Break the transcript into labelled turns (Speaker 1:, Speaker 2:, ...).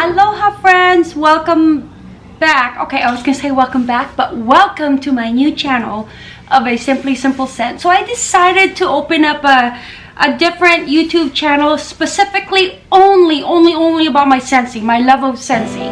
Speaker 1: Aloha, friends! welcome back. Okay, I was gonna say welcome back, but welcome to my new channel of a Simply Simple Scent. So I decided to open up a, a different YouTube channel specifically only, only, only about my sensing, my love of sensing.